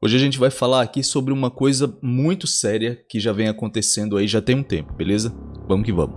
Hoje a gente vai falar aqui sobre uma coisa muito séria que já vem acontecendo aí já tem um tempo, beleza? Vamos que vamos.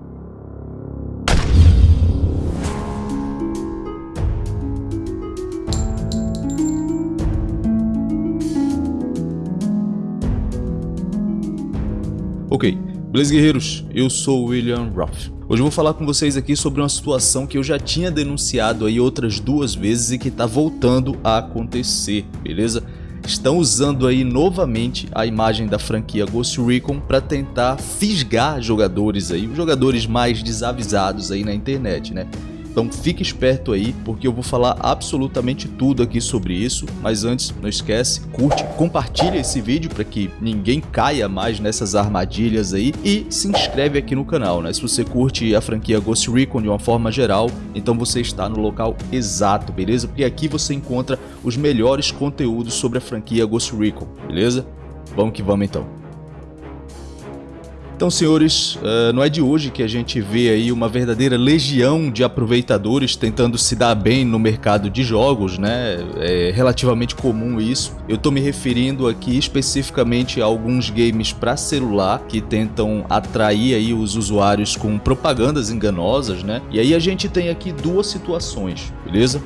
Ok, beleza guerreiros? Eu sou William Ruff. Hoje eu vou falar com vocês aqui sobre uma situação que eu já tinha denunciado aí outras duas vezes e que está voltando a acontecer, beleza? Estão usando aí novamente a imagem da franquia Ghost Recon para tentar fisgar jogadores aí, os jogadores mais desavisados aí na internet, né? Então fique esperto aí, porque eu vou falar absolutamente tudo aqui sobre isso. Mas antes, não esquece, curte, compartilha esse vídeo para que ninguém caia mais nessas armadilhas aí. E se inscreve aqui no canal, né? Se você curte a franquia Ghost Recon de uma forma geral, então você está no local exato, beleza? Porque aqui você encontra os melhores conteúdos sobre a franquia Ghost Recon, beleza? Vamos que vamos então. Então, senhores, uh, não é de hoje que a gente vê aí uma verdadeira legião de aproveitadores tentando se dar bem no mercado de jogos, né? É relativamente comum isso. Eu estou me referindo aqui especificamente a alguns games para celular que tentam atrair aí os usuários com propagandas enganosas, né? E aí a gente tem aqui duas situações, beleza?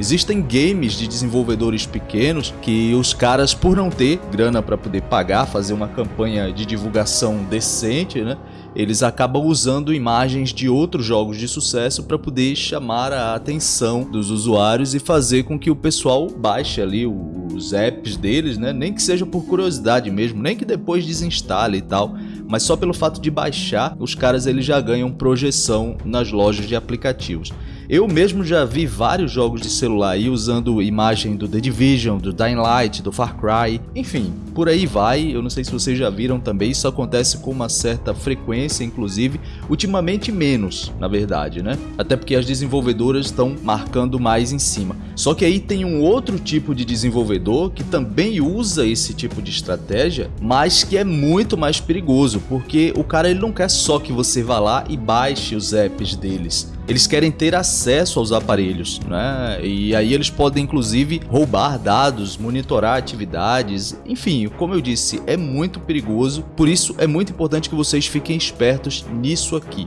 Existem games de desenvolvedores pequenos que os caras, por não ter grana para poder pagar, fazer uma campanha de divulgação decente, né? Eles acabam usando imagens de outros jogos de sucesso para poder chamar a atenção dos usuários e fazer com que o pessoal baixe ali os apps deles, né? Nem que seja por curiosidade mesmo, nem que depois desinstale e tal, mas só pelo fato de baixar, os caras eles já ganham projeção nas lojas de aplicativos. Eu mesmo já vi vários jogos de celular aí usando imagem do The Division, do Dying Light, do Far Cry, enfim, por aí vai. Eu não sei se vocês já viram também, isso acontece com uma certa frequência, inclusive, ultimamente menos, na verdade, né? Até porque as desenvolvedoras estão marcando mais em cima. Só que aí tem um outro tipo de desenvolvedor que também usa esse tipo de estratégia, mas que é muito mais perigoso, porque o cara ele não quer só que você vá lá e baixe os apps deles eles querem ter acesso aos aparelhos, né? E aí eles podem inclusive roubar dados, monitorar atividades, enfim, como eu disse, é muito perigoso, por isso é muito importante que vocês fiquem espertos nisso aqui.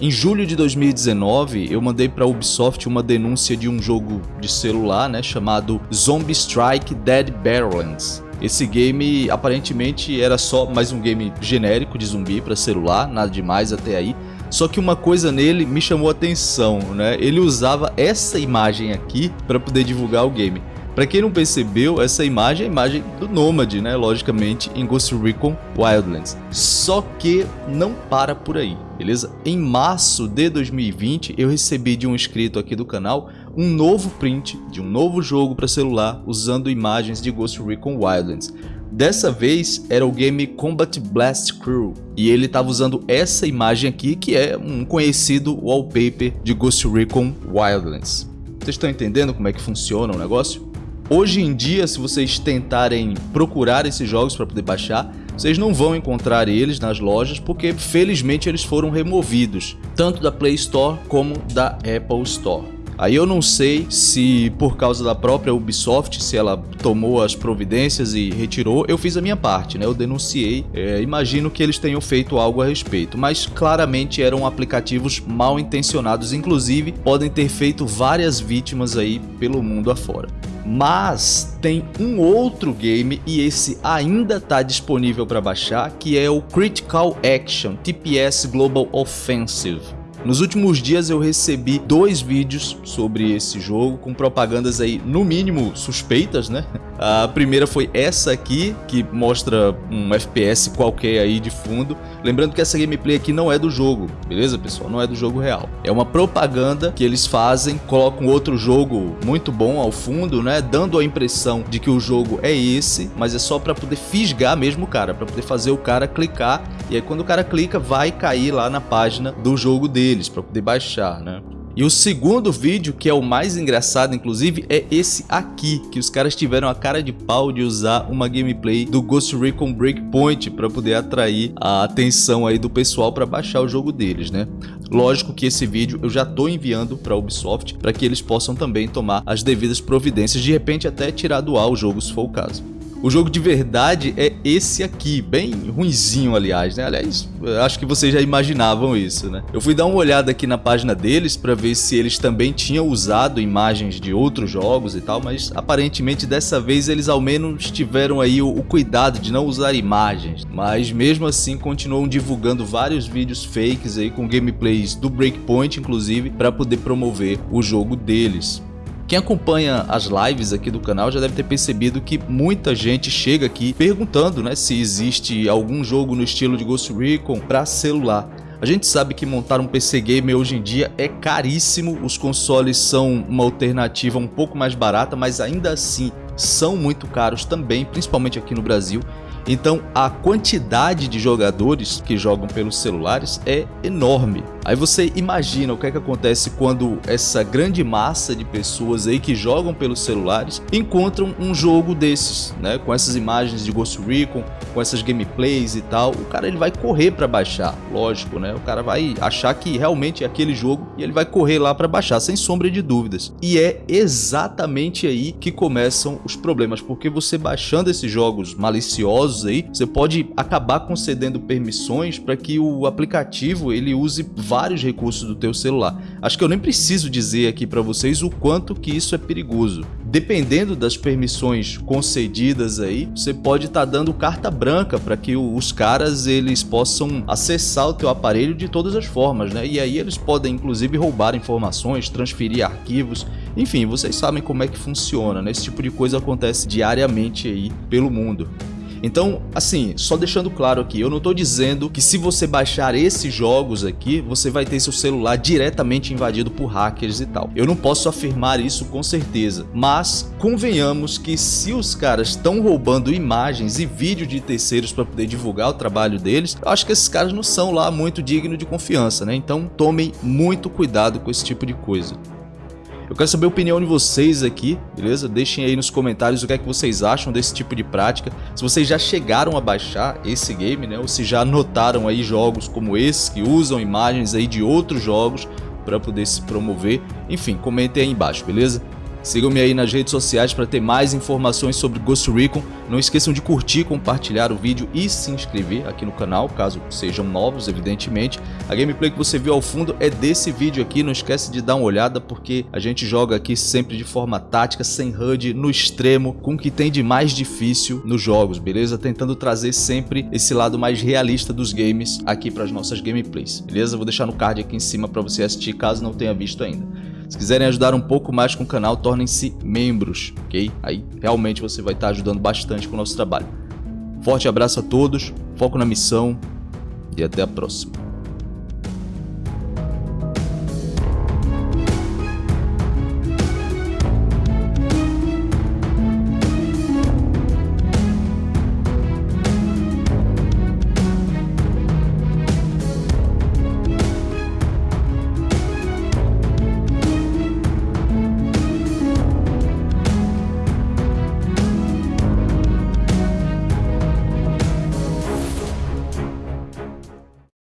Em julho de 2019, eu mandei para a Ubisoft uma denúncia de um jogo de celular, né, chamado Zombie Strike Dead Barrellands. Esse game aparentemente era só mais um game genérico de zumbi para celular, nada demais até aí. Só que uma coisa nele me chamou a atenção, né? Ele usava essa imagem aqui para poder divulgar o game. Para quem não percebeu, essa imagem é a imagem do Nômade, né? Logicamente, em Ghost Recon Wildlands. Só que não para por aí, beleza? Em março de 2020, eu recebi de um inscrito aqui do canal um novo print de um novo jogo para celular usando imagens de Ghost Recon Wildlands. Dessa vez era o game Combat Blast Crew e ele estava usando essa imagem aqui que é um conhecido wallpaper de Ghost Recon Wildlands. Vocês estão entendendo como é que funciona o negócio? Hoje em dia, se vocês tentarem procurar esses jogos para poder baixar, vocês não vão encontrar eles nas lojas porque felizmente eles foram removidos, tanto da Play Store como da Apple Store. Aí eu não sei se por causa da própria Ubisoft, se ela tomou as providências e retirou, eu fiz a minha parte, né? Eu denunciei, é, imagino que eles tenham feito algo a respeito, mas claramente eram aplicativos mal intencionados, inclusive podem ter feito várias vítimas aí pelo mundo afora. Mas tem um outro game e esse ainda está disponível para baixar, que é o Critical Action TPS Global Offensive. Nos últimos dias eu recebi dois vídeos sobre esse jogo com propagandas aí no mínimo suspeitas, né? A primeira foi essa aqui, que mostra um FPS qualquer aí de fundo. Lembrando que essa gameplay aqui não é do jogo, beleza pessoal? Não é do jogo real. É uma propaganda que eles fazem, colocam outro jogo muito bom ao fundo, né? Dando a impressão de que o jogo é esse, mas é só para poder fisgar mesmo o cara, para poder fazer o cara clicar. E aí quando o cara clica, vai cair lá na página do jogo dele deles para poder baixar, né? E o segundo vídeo, que é o mais engraçado inclusive, é esse aqui, que os caras tiveram a cara de pau de usar uma gameplay do Ghost Recon Breakpoint para poder atrair a atenção aí do pessoal para baixar o jogo deles, né? Lógico que esse vídeo eu já estou enviando para Ubisoft para que eles possam também tomar as devidas providências, de repente até tirar do ar o jogo se for o caso. O jogo de verdade é esse aqui, bem ruinzinho, aliás, né? Aliás, acho que vocês já imaginavam isso, né? Eu fui dar uma olhada aqui na página deles para ver se eles também tinham usado imagens de outros jogos e tal, mas aparentemente dessa vez eles ao menos tiveram aí o, o cuidado de não usar imagens, mas mesmo assim continuam divulgando vários vídeos fakes aí com gameplays do Breakpoint, inclusive, para poder promover o jogo deles. Quem acompanha as lives aqui do canal já deve ter percebido que muita gente chega aqui perguntando né, se existe algum jogo no estilo de Ghost Recon para celular. A gente sabe que montar um PC gamer hoje em dia é caríssimo, os consoles são uma alternativa um pouco mais barata, mas ainda assim são muito caros também, principalmente aqui no Brasil. Então a quantidade de jogadores que jogam pelos celulares é enorme. Aí você imagina o que é que acontece quando essa grande massa de pessoas aí que jogam pelos celulares encontram um jogo desses, né, com essas imagens de Ghost Recon, com essas gameplays e tal, o cara ele vai correr para baixar, lógico, né? O cara vai achar que realmente é aquele jogo e ele vai correr lá para baixar sem sombra de dúvidas. E é exatamente aí que começam os problemas, porque você baixando esses jogos maliciosos aí, você pode acabar concedendo permissões para que o aplicativo ele use vários recursos do teu celular. Acho que eu nem preciso dizer aqui para vocês o quanto que isso é perigoso. Dependendo das permissões concedidas aí, você pode estar tá dando carta branca para que os caras eles possam acessar o teu aparelho de todas as formas, né? E aí eles podem inclusive roubar informações, transferir arquivos, enfim, vocês sabem como é que funciona, né? Esse tipo de coisa acontece diariamente aí pelo mundo. Então, assim, só deixando claro aqui, eu não estou dizendo que se você baixar esses jogos aqui, você vai ter seu celular diretamente invadido por hackers e tal. Eu não posso afirmar isso com certeza, mas convenhamos que se os caras estão roubando imagens e vídeos de terceiros para poder divulgar o trabalho deles, eu acho que esses caras não são lá muito dignos de confiança, né? Então tomem muito cuidado com esse tipo de coisa. Eu quero saber a opinião de vocês aqui, beleza? Deixem aí nos comentários o que é que vocês acham desse tipo de prática. Se vocês já chegaram a baixar esse game, né? Ou se já notaram aí jogos como esse que usam imagens aí de outros jogos para poder se promover. Enfim, comentem aí embaixo, beleza? Sigam-me aí nas redes sociais para ter mais informações sobre Ghost Recon. Não esqueçam de curtir, compartilhar o vídeo e se inscrever aqui no canal, caso sejam novos, evidentemente. A gameplay que você viu ao fundo é desse vídeo aqui, não esquece de dar uma olhada porque a gente joga aqui sempre de forma tática, sem HUD, no extremo, com o que tem de mais difícil nos jogos, beleza? Tentando trazer sempre esse lado mais realista dos games aqui para as nossas gameplays, beleza? Vou deixar no card aqui em cima para você assistir caso não tenha visto ainda. Se quiserem ajudar um pouco mais com o canal, tornem-se membros, ok? Aí realmente você vai estar ajudando bastante com o nosso trabalho. Forte abraço a todos, foco na missão e até a próxima.